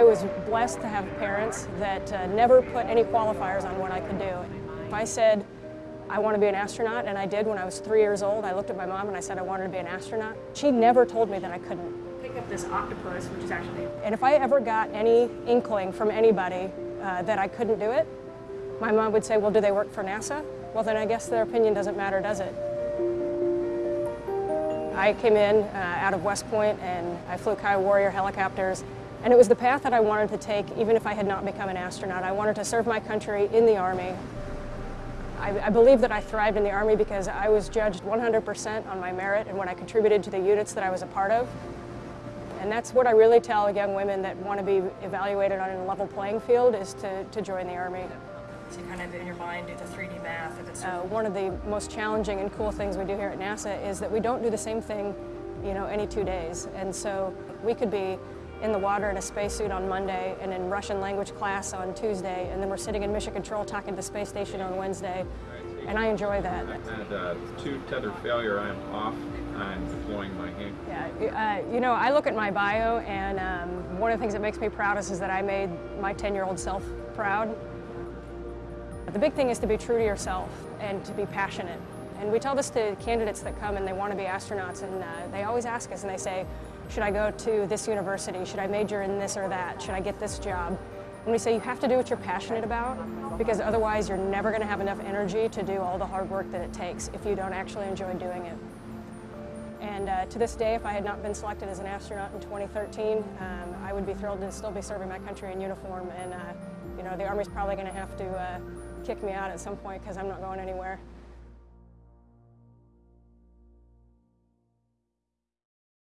I was blessed to have parents that uh, never put any qualifiers on what I could do. If I said, I want to be an astronaut, and I did when I was three years old. I looked at my mom and I said I wanted to be an astronaut. She never told me that I couldn't. Pick up this octopus, which is actually... And if I ever got any inkling from anybody uh, that I couldn't do it, my mom would say, well, do they work for NASA? Well, then I guess their opinion doesn't matter, does it? I came in uh, out of West Point and I flew Kiowa Warrior helicopters and it was the path that I wanted to take even if I had not become an astronaut. I wanted to serve my country in the Army. I, I believe that I thrived in the Army because I was judged 100% on my merit and what I contributed to the units that I was a part of. And that's what I really tell young women that want to be evaluated on a level playing field is to, to join the Army. So you kind of in your mind do the 3D math. Uh, one of the most challenging and cool things we do here at NASA is that we don't do the same thing, you know, any two days. And so we could be in the water in a spacesuit on Monday and in Russian language class on Tuesday, and then we're sitting in mission control talking to the space station on Wednesday, and I enjoy that. And uh, two tether failure, I'm off. I'm deploying my hand. Yeah, uh, you know, I look at my bio, and um, one of the things that makes me proudest is that I made my 10-year-old self proud. The big thing is to be true to yourself and to be passionate. And we tell this to candidates that come and they want to be astronauts, and uh, they always ask us, and they say, should I go to this university? Should I major in this or that? Should I get this job? And we say you have to do what you're passionate about because otherwise you're never going to have enough energy to do all the hard work that it takes if you don't actually enjoy doing it. And uh, to this day, if I had not been selected as an astronaut in 2013, um, I would be thrilled to still be serving my country in uniform. And uh, you know, the Army's probably going to have to uh, kick me out at some point because I'm not going anywhere.